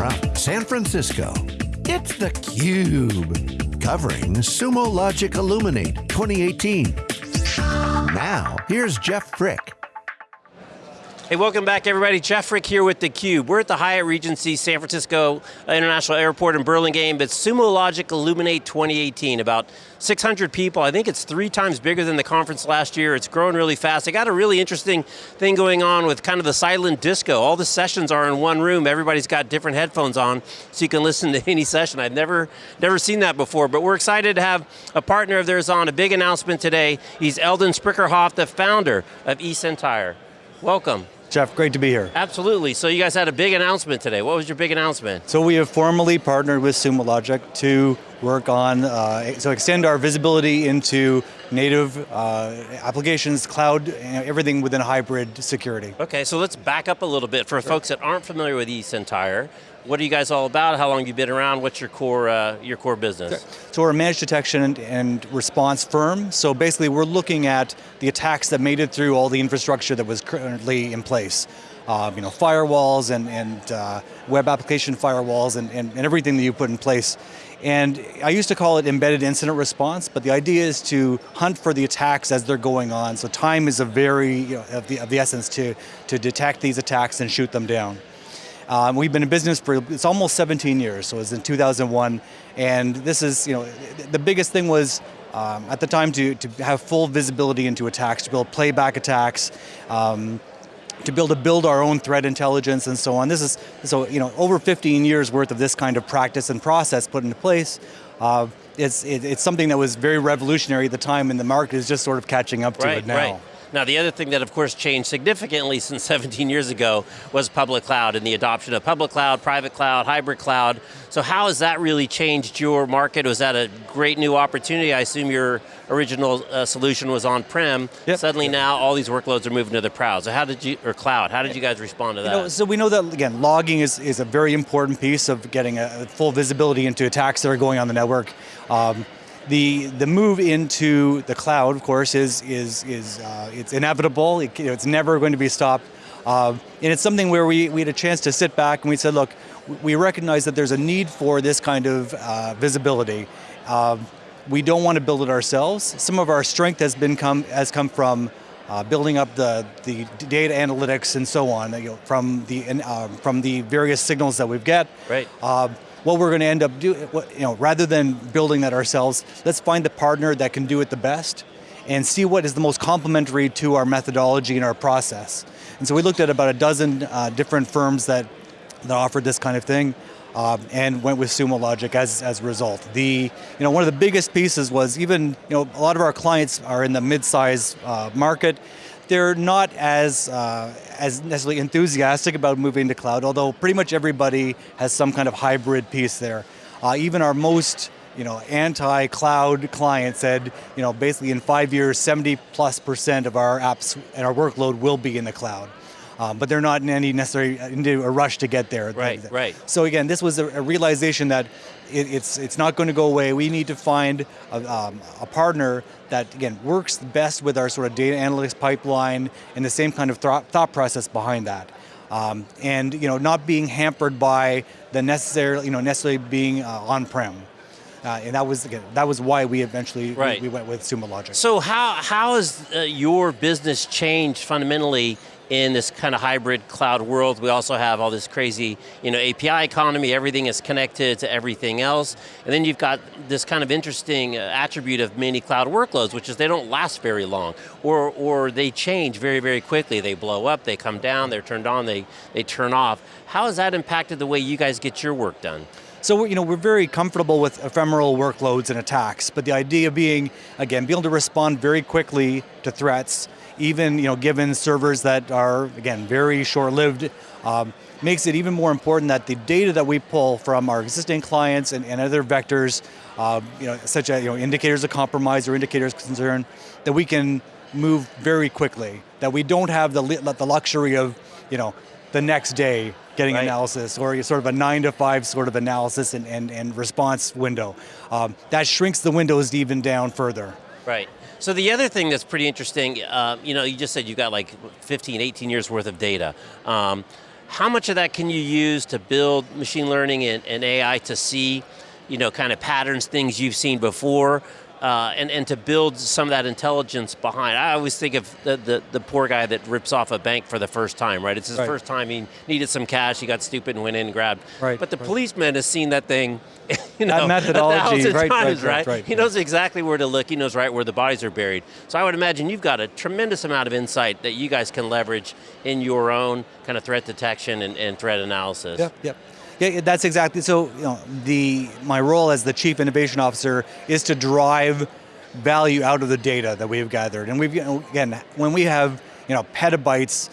from San Francisco, it's theCUBE. Covering Sumo Logic Illuminate 2018. Now, here's Jeff Frick. Hey, welcome back everybody. Jeff Frick here with theCUBE. We're at the Hyatt Regency San Francisco International Airport in Burlingame, but Sumo Logic Illuminate 2018, about 600 people. I think it's three times bigger than the conference last year. It's growing really fast. They got a really interesting thing going on with kind of the silent disco. All the sessions are in one room. Everybody's got different headphones on, so you can listen to any session. I've never, never seen that before, but we're excited to have a partner of theirs on, a big announcement today. He's Eldon Sprickerhoff, the founder of eSentire. Welcome. Jeff, great to be here. Absolutely, so you guys had a big announcement today. What was your big announcement? So we have formally partnered with Sumo Logic to work on, uh, so extend our visibility into native uh, applications, cloud, everything within hybrid security. Okay, so let's back up a little bit for sure. folks that aren't familiar with eSentire. What are you guys all about? How long have you been around? What's your core, uh, your core business? So we're a managed detection and, response firm. So basically we're looking at the attacks that made it through all the infrastructure that was currently in place. Uh, you know, firewalls and, and uh, web application firewalls and, and, and everything that you put in place. And I used to call it embedded incident response, but the idea is to hunt for the attacks as they're going on. So time is a very, you know, of, the, of the essence to, to detect these attacks and shoot them down. Um, we've been in business for, it's almost 17 years, so it was in 2001, and this is, you know, the biggest thing was um, at the time to, to have full visibility into attacks, to build playback attacks, um, to be able to build our own threat intelligence and so on. This is, so, you know, over 15 years worth of this kind of practice and process put into place. Uh, it's, it, it's something that was very revolutionary at the time and the market is just sort of catching up to right, it now. Right. Now the other thing that of course changed significantly since 17 years ago was public cloud and the adoption of public cloud, private cloud, hybrid cloud. So how has that really changed your market? Was that a great new opportunity? I assume your original uh, solution was on-prem. Yep. Suddenly now all these workloads are moving to the cloud. So how did you, or cloud, how did you guys respond to that? You know, so we know that, again, logging is, is a very important piece of getting a full visibility into attacks that are going on the network. Um, the the move into the cloud, of course, is is is uh, it's inevitable. It, you know, it's never going to be stopped, uh, and it's something where we we had a chance to sit back and we said, look, we recognize that there's a need for this kind of uh, visibility. Um, we don't want to build it ourselves. Some of our strength has been come has come from uh, building up the, the data analytics and so on, you know, from the uh, from the various signals that we've got. Right. What we're going to end up doing, you know, rather than building that ourselves, let's find the partner that can do it the best and see what is the most complementary to our methodology and our process. And so we looked at about a dozen uh, different firms that, that offered this kind of thing. Um, and went with Sumo Logic as, as a result. The, you know, one of the biggest pieces was even, you know, a lot of our clients are in the mid-size uh, market, they're not as, uh, as necessarily enthusiastic about moving to cloud, although pretty much everybody has some kind of hybrid piece there. Uh, even our most you know, anti-cloud client said, you know, basically in five years, 70 plus percent of our apps and our workload will be in the cloud. Um, but they're not in any necessary into a rush to get there. Right, right. So again, this was a, a realization that it, it's it's not going to go away. We need to find a, um, a, partner that again works best with our sort of data analytics pipeline and the same kind of th thought process behind that. Um, and you know, not being hampered by the necessary, you know, necessarily being uh, on-prem. Uh, and that was again, that was why we eventually right. we, we, went with Sumo Logic. So how how has uh, your business changed fundamentally in this kind of hybrid cloud world. We also have all this crazy you know, API economy, everything is connected to everything else. And then you've got this kind of interesting uh, attribute of many cloud workloads, which is they don't last very long, or, or they change very, very quickly. They blow up, they come down, they're turned on, they, they turn off. How has that impacted the way you guys get your work done? So you know, we're very comfortable with ephemeral workloads and attacks, but the idea being, again, be able to respond very quickly to threats, even you know, given servers that are, again, very short-lived, um, makes it even more important that the data that we pull from our existing clients and, and other vectors, uh, you know, such as you know, indicators of compromise or indicators of concern, that we can move very quickly, that we don't have the, the luxury of, you know, the next day getting right. analysis or sort of a nine to five sort of analysis and, and, and response window. Um, that shrinks the windows even down further. Right. So the other thing that's pretty interesting, uh, you know, you just said you've got like 15, 18 years worth of data. Um, how much of that can you use to build machine learning and, and AI to see, you know, kind of patterns, things you've seen before, uh, and, and to build some of that intelligence behind. I always think of the, the, the, poor guy that rips off a bank for the first time, right? It's his right. first time, he needed some cash, he got stupid and went in and grabbed. Right, but the right. policeman has seen that thing, you know, That methodology, a right, times, right, right, He knows exactly where to look, he knows right where the bodies are buried. So I would imagine you've got a tremendous amount of insight that you guys can leverage in your own kind of threat detection and, and threat analysis. Yep, yep. Yeah, that's exactly, so you know, the, my role as the Chief Innovation Officer is to drive value out of the data that we've gathered. And we've, you know, again, when we have you know, petabytes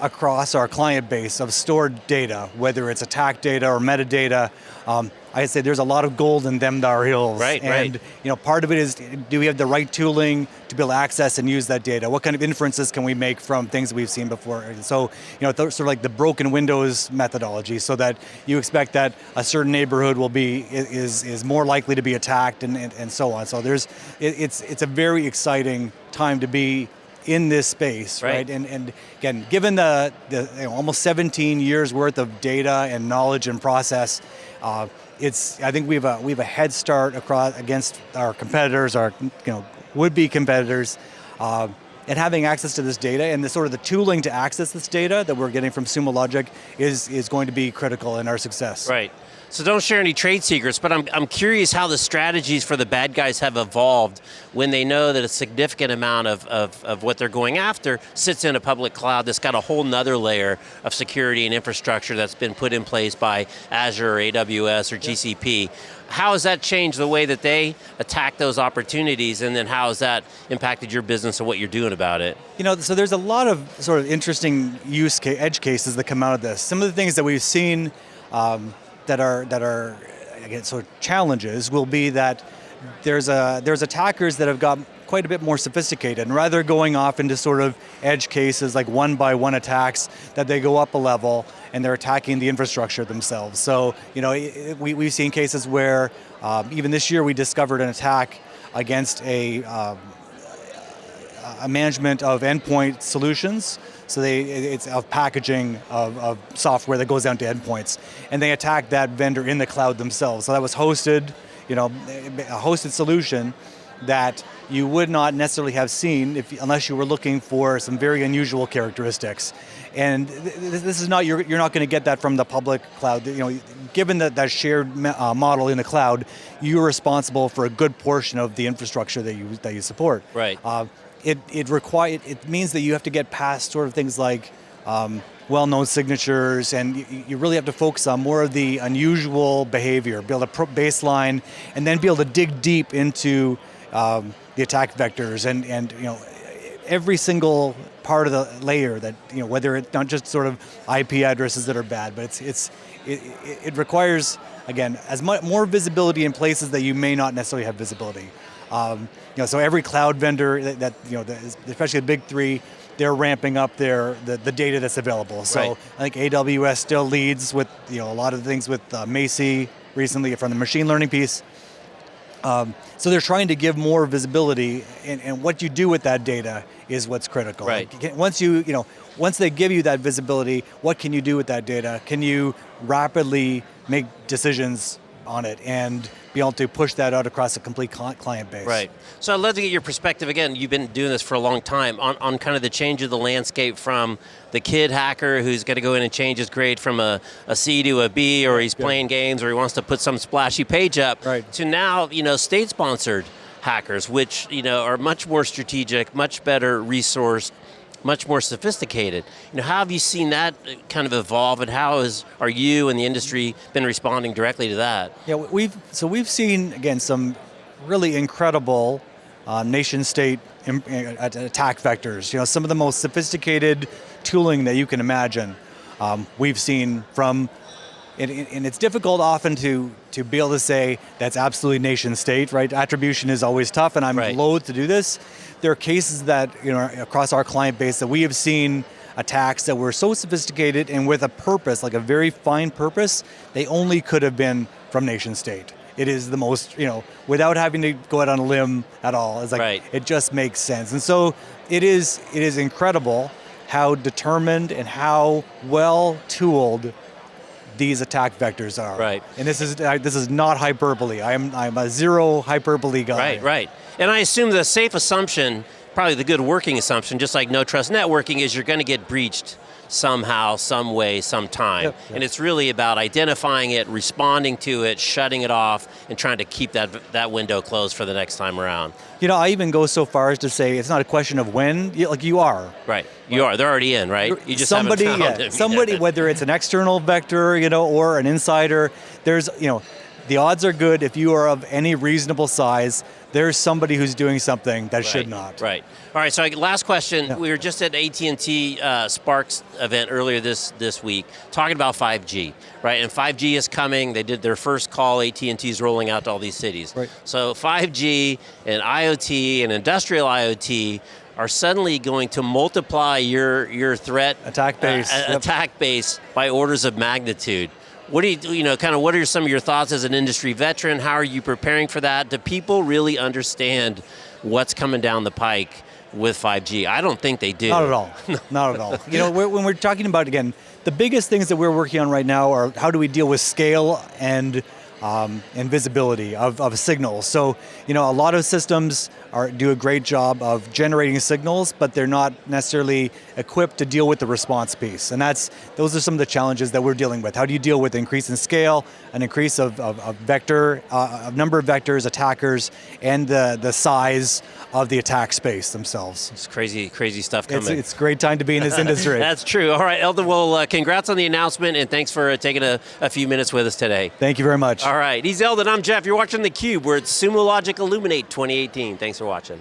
across our client base of stored data, whether it's attack data or metadata, um, I say there's a lot of gold in them dar hills. Right, and right. you know, part of it is, do we have the right tooling to be able to access and use that data? What kind of inferences can we make from things that we've seen before? And so, you know, sort of like the broken windows methodology, so that you expect that a certain neighborhood will be is is more likely to be attacked and and, and so on. So there's, it, it's it's a very exciting time to be in this space, Right. right? And, and again, given the, the you know, almost 17 years worth of data and knowledge and process, uh, it's I think we have a we have a head start across against our competitors, our you know would-be competitors. Uh, and having access to this data and the sort of the tooling to access this data that we're getting from Sumo Logic is, is going to be critical in our success. Right. So don't share any trade secrets, but I'm, I'm curious how the strategies for the bad guys have evolved when they know that a significant amount of, of, of what they're going after sits in a public cloud that's got a whole nother layer of security and infrastructure that's been put in place by Azure or AWS or GCP. How has that changed the way that they attack those opportunities and then how has that impacted your business and what you're doing about it? You know, so there's a lot of sort of interesting use case, edge cases that come out of this. Some of the things that we've seen um, that are that are again sort of challenges will be that there's a there's attackers that have got quite a bit more sophisticated and rather going off into sort of edge cases like one by one attacks that they go up a level and they're attacking the infrastructure themselves. So you know we, we've seen cases where um, even this year we discovered an attack against a um, a management of endpoint solutions. So they, it's of packaging of, of software that goes down to endpoints. And they attack that vendor in the cloud themselves. So that was hosted, you know, a hosted solution that you would not necessarily have seen if, unless you were looking for some very unusual characteristics. And th- th- this is not, you're, you're not going to get that from the public cloud. You know, given that, that shared uh, model in the cloud, you're responsible for a good portion of the infrastructure that you, that you support. Right. Uh, it it require it means that you have to get past sort of things like um, well-known signatures, and you, you really have to focus on more of the unusual behavior, build a baseline, and then be able to dig deep into um, the attack vectors, and and you know every single part of the layer that you know whether it's not just sort of IP addresses that are bad, but it's it's it, it, requires again as much more visibility in places that you may not necessarily have visibility. Um, you know, so every cloud vendor that, that you know, that is- especially the big three, they're ramping up their the, the data that's available. So Right. I think AWS still leads with you know a lot of things with uh, Macie recently from the machine learning piece. Um, so they're trying to give more visibility, and, and what you do with that data is what's critical. Right. Like, once you, you know, once they give you that visibility, what can you do with that data? Can you rapidly make decisions on it and be able to push that out across a complete client base? Right. So I'd love to get your perspective again. You've been doing this for a long time on, on kind of the change of the landscape from the kid hacker who's got to go in and change his grade from a, a C to a B, or he's Yeah. playing games, or he wants to put some splashy page up, Right. to now you know state-sponsored hackers, which you know are much more strategic, much better resourced, much more sophisticated. You know, how have you seen that uh, kind of evolve, and how is are you and the industry been responding directly to that? Yeah, we've so we've seen again some really incredible uh, nation-state uh, attack vectors. You know, some of the most sophisticated tooling that you can imagine. Um, we've seen from, and, and it's difficult often to to be able to say that's absolutely nation-state, right? Attribution is always tough, and I'm Right. loath to do this. There are cases that you know across our client base that we have seen attacks that were so sophisticated and with a purpose, like a very fine purpose, they only could have been from nation state. It is the most, you know, without having to go out on a limb at all. It's like Right. it just makes sense. And so it is it is incredible how determined and how well tooled these attack vectors are. Right. And this is this is not hyperbole. I'm I'm a zero hyperbole guy. Right, right. And I assume the safe assumption, probably the good working assumption, just like no trust networking, is you're going to get breached somehow, some way, sometime. Yep, yep. And it's really about identifying it, responding to it, shutting it off, and trying to keep that, that window closed for the next time around. You know, I even go so far as to say it's not a question of when, like you are. Right. You are. They're already in, right? You just somebody, yeah, somebody, whether it's an external vector, you know, or an insider, there's, you know, the odds are good if you are of any reasonable size. There's somebody who's doing something that should not. Right. All right. So last question. Yeah. We were just at AT and T uh, Sparks event earlier this this week, talking about 5G. Right. And 5G is coming. They did their first call. AT and T is rolling out to all these cities. Right. So 5G and IoT and industrial IoT are suddenly going to multiply your your threat Attack base, uh, yep. attack base by orders of magnitude. What do you, you know, kind of what are some of your thoughts as an industry veteran? How are you preparing for that? Do people really understand what's coming down the pike with 5G? I don't think they do. Not at all. Not at all. You know, we're, when we're talking about again, the biggest things that we're working on right now are how do we deal with scale and um, and visibility of, of signals. So, you know, a lot of systems are, do a great job of generating signals, but they're not necessarily equipped to deal with the response piece. And that's those are some of the challenges that we're dealing with. How do you deal with increase in scale, an increase of, of, of vector, uh, of number of vectors, attackers, and the, the size of the attack space themselves. It's crazy, crazy stuff coming. It's, it's a great time to be in this industry. That's true. All right, Eldon, well, uh, congrats on the announcement, and thanks for uh, taking a, a few minutes with us today. Thank you very much. All right, he's Eldon, I'm Jeff. You're watching theCUBE. We're at Sumo Logic Illuminate 2018. Thanks for watching.